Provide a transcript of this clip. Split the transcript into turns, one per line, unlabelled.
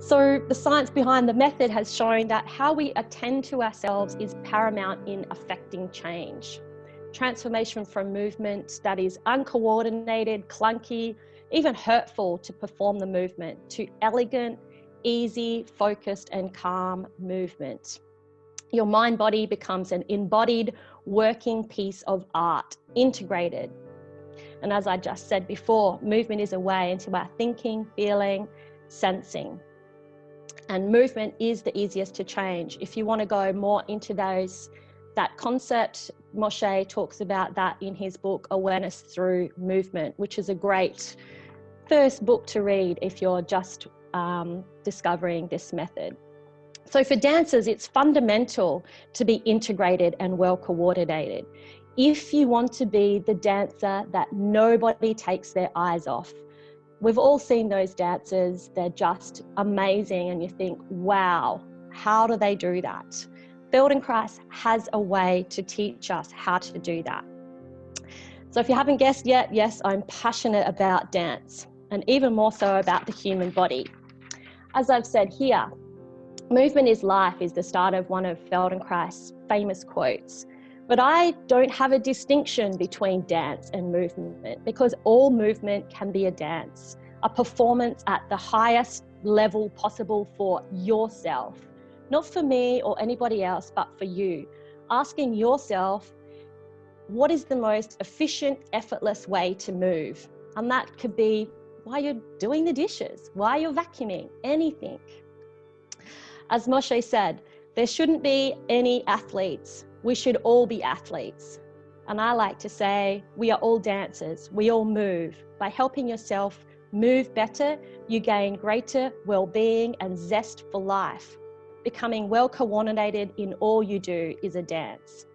So the science behind the method has shown that how we attend to ourselves is paramount in affecting change. Transformation from movement that is uncoordinated, clunky, even hurtful to perform the movement to elegant, easy, focused and calm movement. Your mind body becomes an embodied working piece of art, integrated. And as I just said before, movement is a way into our thinking, feeling, sensing. And movement is the easiest to change. If you want to go more into those, that concept, Moshe talks about that in his book, Awareness Through Movement, which is a great first book to read if you're just um, discovering this method. So for dancers, it's fundamental to be integrated and well coordinated. If you want to be the dancer that nobody takes their eyes off, we've all seen those dancers, they're just amazing and you think, wow, how do they do that? Feldenkrais has a way to teach us how to do that. So if you haven't guessed yet, yes, I'm passionate about dance and even more so about the human body. As I've said here, movement is life is the start of one of Feldenkrais' famous quotes. But I don't have a distinction between dance and movement because all movement can be a dance, a performance at the highest level possible for yourself, not for me or anybody else, but for you. Asking yourself, what is the most efficient, effortless way to move? And that could be while you're doing the dishes, while you're vacuuming, anything. As Moshe said, there shouldn't be any athletes. We should all be athletes. And I like to say, we are all dancers. We all move. By helping yourself move better, you gain greater well-being and zest for life. Becoming well coordinated in all you do is a dance.